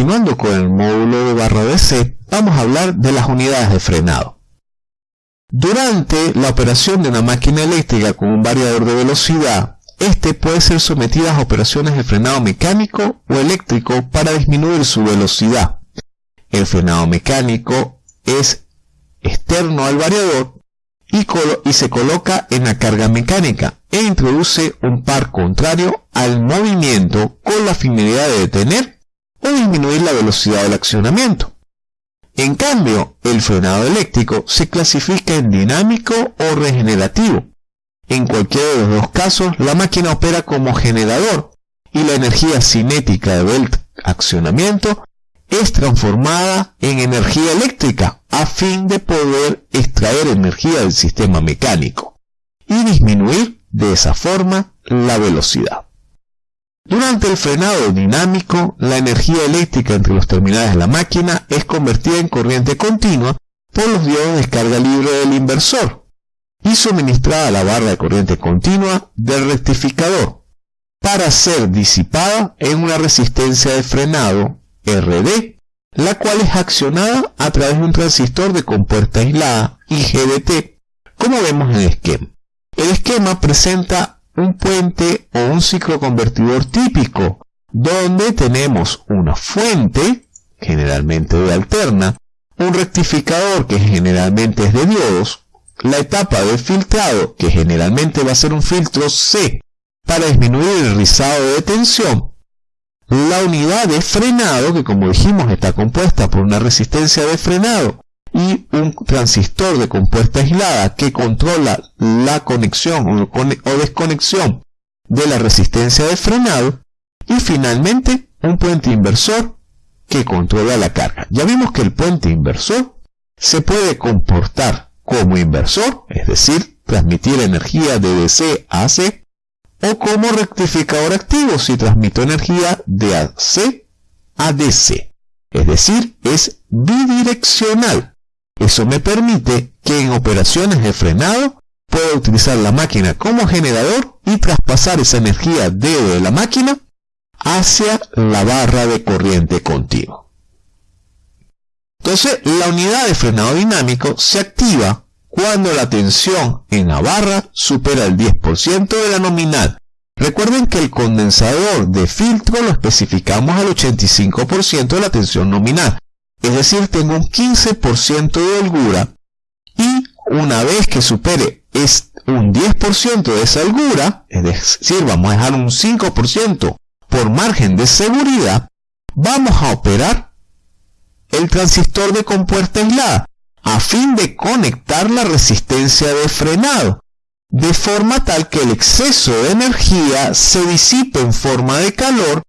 continuando con el módulo de barra DC, vamos a hablar de las unidades de frenado. Durante la operación de una máquina eléctrica con un variador de velocidad, este puede ser sometido a operaciones de frenado mecánico o eléctrico para disminuir su velocidad. El frenado mecánico es externo al variador y, y, se coloca en la carga mecánica e introduce un par contrario al movimiento con la finalidad de detener o disminuir la velocidad del accionamiento. En cambio, el frenado eléctrico se clasifica en dinámico o regenerativo. En cualquiera de los dos casos, la máquina opera como generador y la energía cinética del accionamiento es transformada en energía eléctrica a fin de poder extraer energía del sistema mecánico y disminuir de esa forma la velocidad. Durante el frenado dinámico, la energía eléctrica entre los terminales de la máquina es convertida en corriente continua por los diodos de descarga libre del inversor y suministrada a la barra de corriente continua del rectificador para ser disipada en una resistencia de frenado RD, la cual es accionada a través de un transistor de compuerta aislada IGBT, como vemos en el esquema. El esquema presenta un puente o un ciclo convertidor típico, donde tenemos una fuente, generalmente de alterna, un rectificador que generalmente es de diodos, la etapa de filtrado, que generalmente va a ser un filtro C para disminuir el rizado de tensión, la unidad de frenado, que como dijimos está compuesta por una resistencia de frenado y un transistor de compuesta aislada que controla la conexión o desconexión de la resistencia de frenado y finalmente un puente inversor que controla la carga. Ya vimos que el puente inversor se puede comportar como inversor, es decir, transmitir energía de DC a AC, o como rectificador activo si transmito energía de AC a DC. Es decir, es bidireccional. Eso me permite que en operaciones de frenado pueda utilizar la máquina como generador y traspasar esa energía de la máquina hacia la barra de corriente continua. Entonces, la unidad de frenado dinámico se activa cuando la tensión en la barra supera el 10% de la nominal. Recuerden que el condensador de filtro lo especificamos al 85% de la tensión nominal. Es decir, tengo un 15% de holgura y una vez que supere es un 10% de esa holgura, es decir, vamos a dejar un 5% por margen de seguridad, vamos a operar el transistor de compuerta aislada a fin de conectar la resistencia de frenado, de forma tal que el exceso de energía se disipe en forma de calor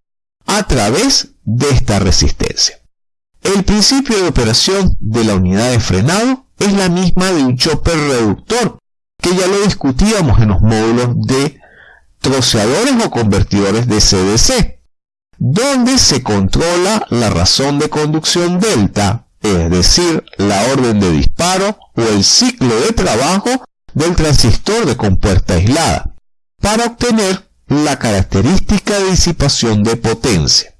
a través de esta resistencia. El principio de operación de la unidad de frenado es la misma de un chopper reductor, que ya lo discutíamos en los módulos de troceadores o convertidores de CDC, donde se controla la razón de conducción delta es decir, la orden de disparo o el ciclo de trabajo del transistor de compuerta aislada, para obtener la característica de disipación de potencia.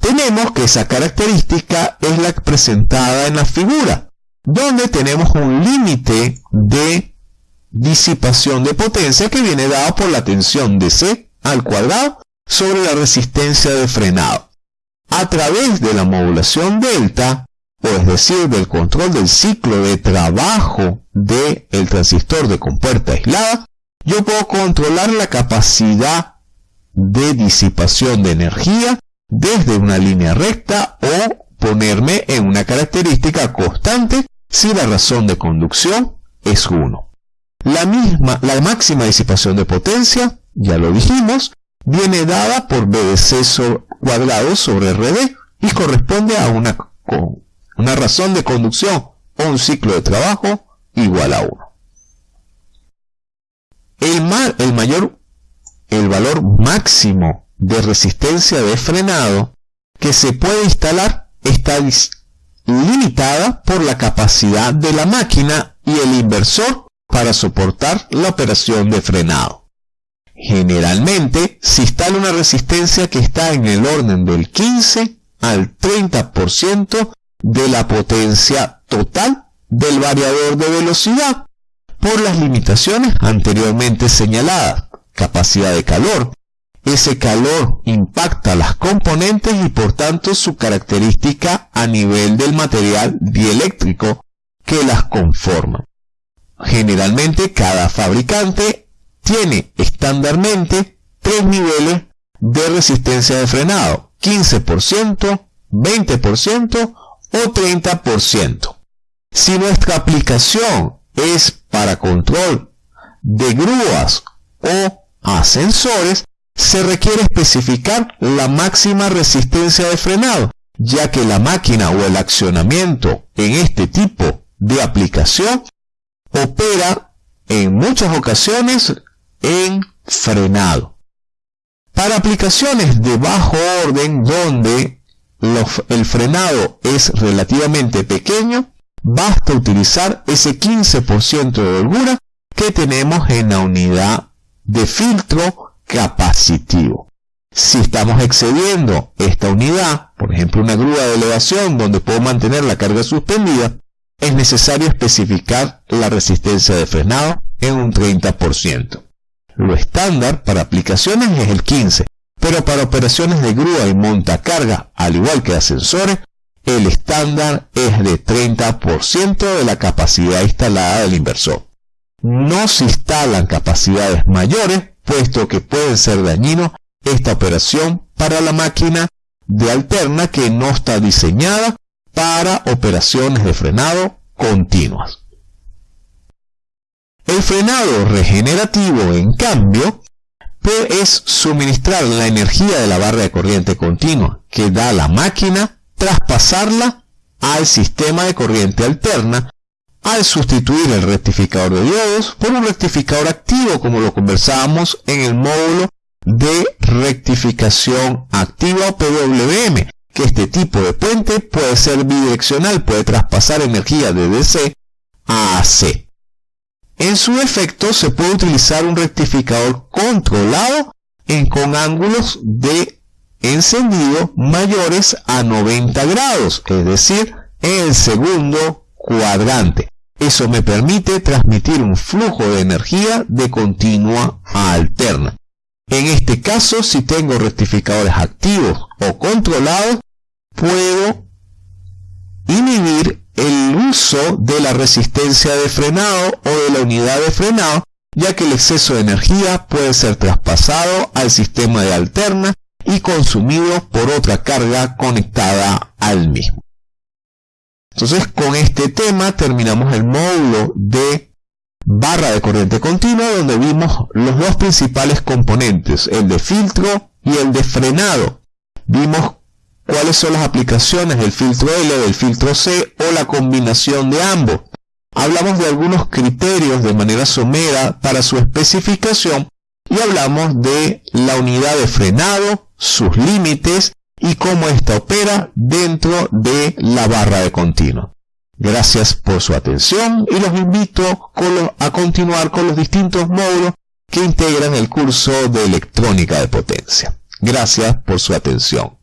Tenemos que esa característica es la presentada en la figura, donde tenemos un límite de disipación de potencia que viene dado por la tensión de C al cuadrado sobre la resistencia de frenado. A través de la modulación delta, o es decir, del control del ciclo de trabajo del el transistor de compuerta aislada, yo puedo controlar la capacidad de disipación de energía desde una línea recta o ponerme en una característica constante si la razón de conducción es 1. La misma, la máxima disipación de potencia, ya lo dijimos, viene dada por BDC cuadrado sobre RD y corresponde a una una razón de conducción o un ciclo de trabajo igual a 1. El, el mayor, el valor máximo de resistencia de frenado que se puede instalar está limitada por la capacidad de la máquina y el inversor para soportar la operación de frenado. Generalmente se instala una resistencia que está en el orden del 15 al 30% de la potencia total del variador de velocidad por las limitaciones anteriormente señaladas. Capacidad de calor. Ese calor impacta las componentes y por tanto su característica a nivel del material dieléctrico que las conforma. Generalmente cada fabricante tiene estándarmente tres niveles de resistencia de frenado, 15%, 20% o 30%. Si nuestra aplicación es para control de grúas o ascensores, se requiere especificar la máxima resistencia de frenado, ya que la máquina o el accionamiento en este tipo de aplicación opera en muchas ocasiones en frenado. Para aplicaciones de bajo orden donde el frenado es relativamente pequeño, basta utilizar ese 15% de holgura que tenemos en la unidad de filtro capacitivo. Si estamos excediendo esta unidad, por ejemplo una grúa de elevación donde puedo mantener la carga suspendida, es necesario especificar la resistencia de frenado en un 30%. Lo estándar para aplicaciones es el 15%, pero para operaciones de grúa y montacarga, al igual que ascensores, el estándar es de 30% de la capacidad instalada del inversor. No se instalan capacidades mayores, puesto que puede ser dañino esta operación para la máquina de alterna que no está diseñada para operaciones de frenado continuas. El frenado regenerativo, en cambio, es suministrar la energía de la barra de corriente continua que da la máquina traspasarla al sistema de corriente alterna al sustituir el rectificador de diodos por un rectificador activo como lo conversábamos en el módulo de rectificación activa PWM, que este tipo de puente puede ser bidireccional, puede traspasar energía de DC a AC. En su efecto se puede utilizar un rectificador controlado en con ángulos de encendido mayores a 90 grados, es decir, en el segundo cuadrante. Eso me permite transmitir un flujo de energía de continua a alterna. En este caso, si tengo rectificadores activos o controlados, puedo inhibir el uso de la resistencia de frenado o de la unidad de frenado, ya que el exceso de energía puede ser traspasado al sistema de alterna y consumido por otra carga conectada al mismo. Entonces con este tema terminamos el módulo de barra de corriente continua donde vimos los dos principales componentes, el de filtro y el de frenado. Vimos cuáles son las aplicaciones del filtro L, del filtro C o la combinación de ambos. Hablamos de algunos criterios de manera somera para su especificación y hablamos de la unidad de frenado, sus límites y cómo ésta opera dentro de la barra de continuo. Gracias por su atención y los invito a continuar con los distintos módulos que integran el curso de electrónica de potencia. Gracias por su atención.